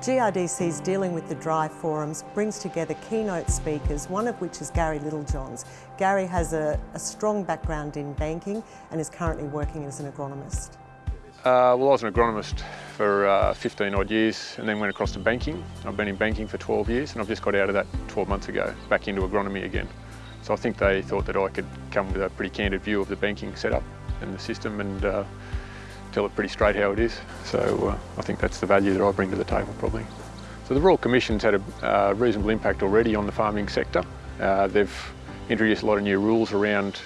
GRDC's Dealing with the Dry forums brings together keynote speakers, one of which is Gary Littlejohns. Gary has a, a strong background in banking and is currently working as an agronomist. Uh, well, I was an agronomist for uh, 15 odd years and then went across to banking. I've been in banking for 12 years and I've just got out of that 12 months ago, back into agronomy again. So I think they thought that I could come with a pretty candid view of the banking setup and the system and uh, tell it pretty straight how it is. So uh, I think that's the value that I bring to the table probably. So the Royal Commission's had a uh, reasonable impact already on the farming sector. Uh, they've introduced a lot of new rules around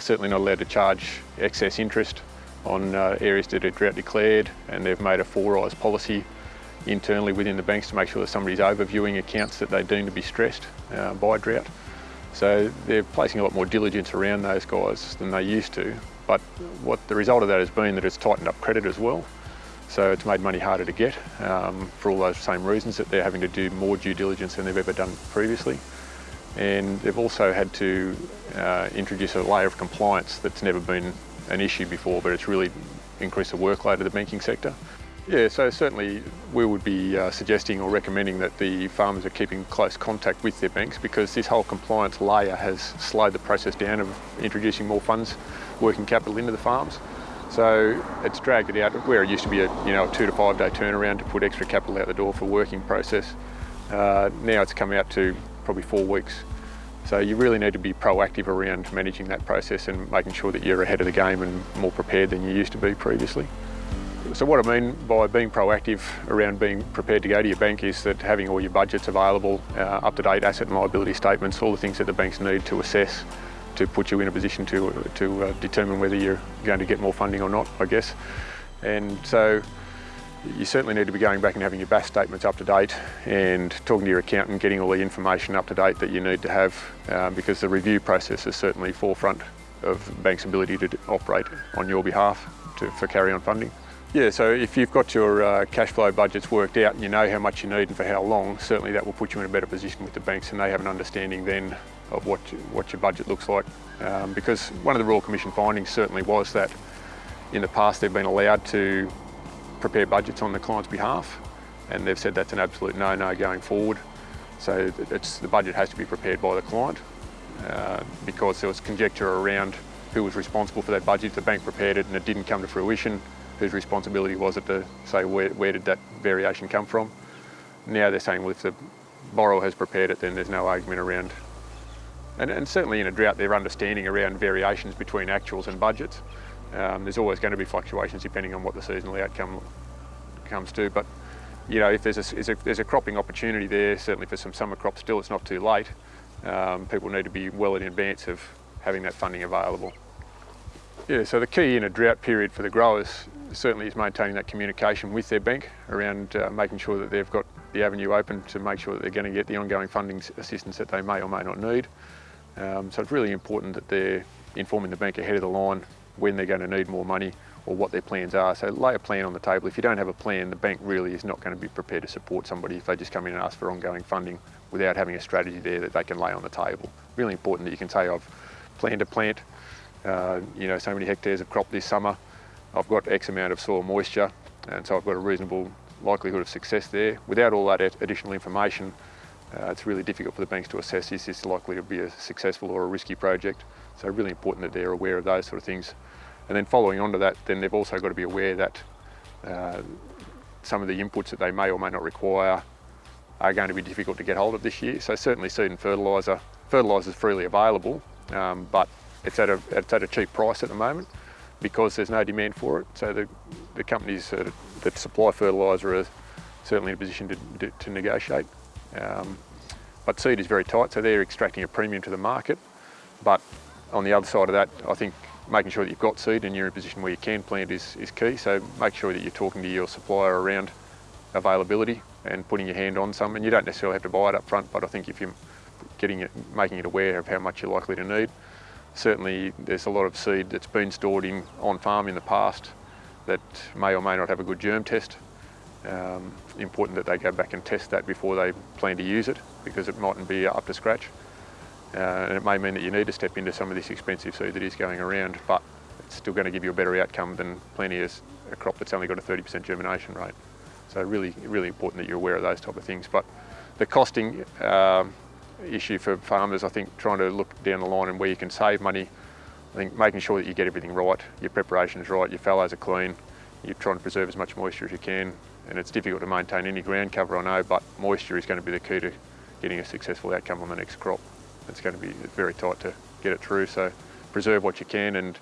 certainly not allowed to charge excess interest on areas that are drought declared and they've made a four-eyes policy internally within the banks to make sure that somebody's overviewing accounts that they deem to be stressed uh, by drought. So they're placing a lot more diligence around those guys than they used to but what the result of that has been that it's tightened up credit as well. So it's made money harder to get um, for all those same reasons that they're having to do more due diligence than they've ever done previously. And they've also had to uh, introduce a layer of compliance that's never been an issue before, but it's really increased the workload of the banking sector. Yeah, so certainly we would be uh, suggesting or recommending that the farmers are keeping close contact with their banks because this whole compliance layer has slowed the process down of introducing more funds, working capital into the farms. So it's dragged it out where it used to be a you know a two to five day turnaround to put extra capital out the door for working process. Uh, now it's come out to probably four weeks. So you really need to be proactive around managing that process and making sure that you're ahead of the game and more prepared than you used to be previously. So what I mean by being proactive around being prepared to go to your bank is that having all your budgets available, uh, up-to-date asset and liability statements, all the things that the banks need to assess to put you in a position to, to uh, determine whether you're going to get more funding or not, I guess. And so you certainly need to be going back and having your BAS statements up to date and talking to your accountant, getting all the information up to date that you need to have um, because the review process is certainly forefront of the bank's ability to operate on your behalf to, for carry-on funding. Yeah, so if you've got your uh, cash flow budgets worked out and you know how much you need and for how long, certainly that will put you in a better position with the banks and they have an understanding then of what, what your budget looks like. Um, because one of the Royal Commission findings certainly was that in the past they've been allowed to prepare budgets on the client's behalf and they've said that's an absolute no-no going forward. So the budget has to be prepared by the client uh, because there was conjecture around who was responsible for that budget. The bank prepared it and it didn't come to fruition whose responsibility was it to say where, where did that variation come from. Now they're saying well if the borrower has prepared it then there's no argument around and, and certainly in a drought their understanding around variations between actuals and budgets. Um, there's always going to be fluctuations depending on what the seasonal outcome comes to but you know if there's a, there's a, there's a cropping opportunity there certainly for some summer crops still it's not too late um, people need to be well in advance of having that funding available. Yeah, so the key in a drought period for the growers certainly is maintaining that communication with their bank around uh, making sure that they've got the avenue open to make sure that they're going to get the ongoing funding assistance that they may or may not need. Um, so it's really important that they're informing the bank ahead of the line when they're going to need more money or what their plans are. So lay a plan on the table. If you don't have a plan, the bank really is not going to be prepared to support somebody if they just come in and ask for ongoing funding without having a strategy there that they can lay on the table. Really important that you can say, I've planned to plant, uh, you know, so many hectares of crop this summer. I've got X amount of soil moisture, and so I've got a reasonable likelihood of success there. Without all that additional information, uh, it's really difficult for the banks to assess is this likely to be a successful or a risky project. So really important that they're aware of those sort of things. And then following on to that, then they've also got to be aware that uh, some of the inputs that they may or may not require are going to be difficult to get hold of this year. So certainly seed and fertiliser, fertiliser is freely available, um, but it's at, a, it's at a cheap price at the moment because there's no demand for it. So the, the companies uh, that supply fertiliser are certainly in a position to, to, negotiate. Um, but seed is very tight, so they're extracting a premium to the market. But on the other side of that, I think making sure that you've got seed and you're in a position where you can plant is, is key. So make sure that you're talking to your supplier around availability and putting your hand on some. And you don't necessarily have to buy it up front, but I think if you're getting it, making it aware of how much you're likely to need, Certainly there's a lot of seed that's been stored in, on farm in the past that may or may not have a good germ test. Um, important that they go back and test that before they plan to use it because it mightn't be up to scratch. Uh, and it may mean that you need to step into some of this expensive seed that is going around, but it's still going to give you a better outcome than planting a crop that's only got a 30% germination rate. So really, really important that you're aware of those type of things. But the costing um, issue for farmers, I think trying to look down the line and where you can save money, I think making sure that you get everything right, your preparation is right, your fallows are clean, you're trying to preserve as much moisture as you can, and it's difficult to maintain any ground cover, I know, but moisture is going to be the key to getting a successful outcome on the next crop. It's going to be very tight to get it through, so preserve what you can and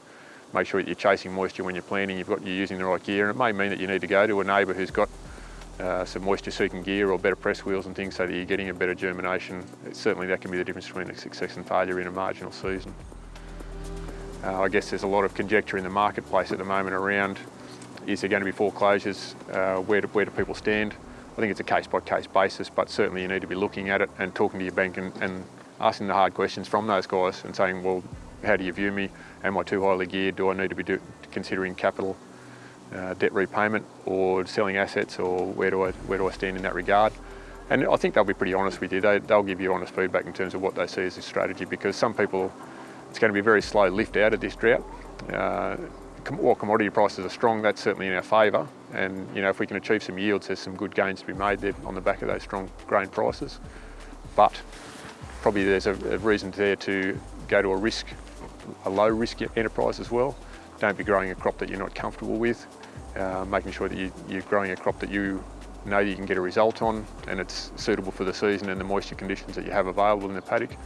make sure that you're chasing moisture when you're planting, you've got, you're using the right gear, and it may mean that you need to go to a neighbour who's got uh, some moisture seeking gear or better press wheels and things so that you're getting a better germination. Certainly that can be the difference between success and failure in a marginal season. Uh, I guess there's a lot of conjecture in the marketplace at the moment around is there going to be foreclosures, uh, where, do, where do people stand? I think it's a case by case basis, but certainly you need to be looking at it and talking to your bank and, and asking the hard questions from those guys and saying, well, how do you view me? Am I too highly geared? Do I need to be do, considering capital uh, debt repayment or selling assets or where do, I, where do I stand in that regard? And I think they'll be pretty honest with you. They, they'll give you honest feedback in terms of what they see as a strategy because some people, it's going to be a very slow lift out of this drought. Uh, while commodity prices are strong, that's certainly in our favour. And you know, if we can achieve some yields, there's some good gains to be made there on the back of those strong grain prices. But probably there's a, a reason there to go to a risk, a low risk enterprise as well. Don't be growing a crop that you're not comfortable with uh, making sure that you, you're growing a crop that you know that you can get a result on and it's suitable for the season and the moisture conditions that you have available in the paddock.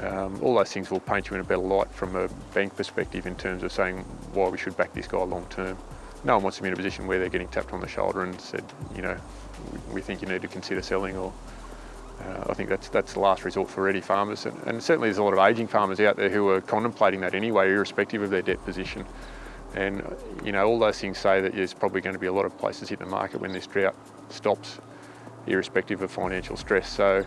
Um, all those things will paint you in a better light from a bank perspective in terms of saying why we should back this guy long term. No one wants to be in a position where they're getting tapped on the shoulder and said, you know, we think you need to consider selling or uh, I think that's that's the last resort for ready farmers and, and certainly there's a lot of ageing farmers out there who are contemplating that anyway irrespective of their debt position. And you know, all those things say that there's probably going to be a lot of places hit the market when this drought stops, irrespective of financial stress. So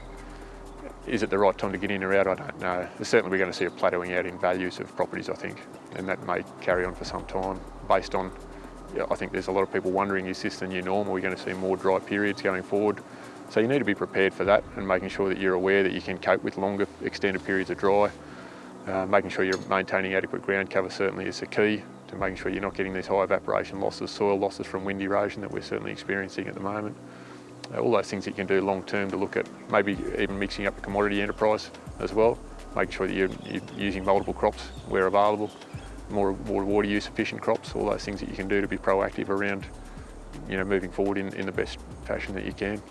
is it the right time to get in or out? I don't know. Certainly we're going to see a plateauing out in values of properties, I think, and that may carry on for some time based on, yeah, I think there's a lot of people wondering, is this the new norm? Are we going to see more dry periods going forward? So you need to be prepared for that and making sure that you're aware that you can cope with longer extended periods of dry. Uh, making sure you're maintaining adequate ground cover certainly is the key to making sure you're not getting these high evaporation losses, soil losses from wind erosion that we're certainly experiencing at the moment. Uh, all those things that you can do long term to look at maybe even mixing up the commodity enterprise as well, making sure that you're, you're using multiple crops where available, more, more water use efficient crops, all those things that you can do to be proactive around you know, moving forward in, in the best fashion that you can.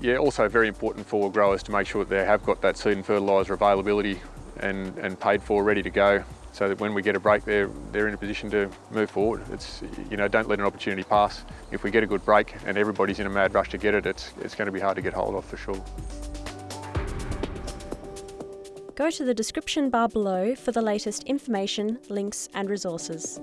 Yeah, also very important for growers to make sure that they have got that seed and fertiliser availability and, and paid for, ready to go so that when we get a break, they're, they're in a position to move forward. It's, you know, don't let an opportunity pass. If we get a good break and everybody's in a mad rush to get it, it's, it's going to be hard to get hold of for sure. Go to the description bar below for the latest information, links and resources.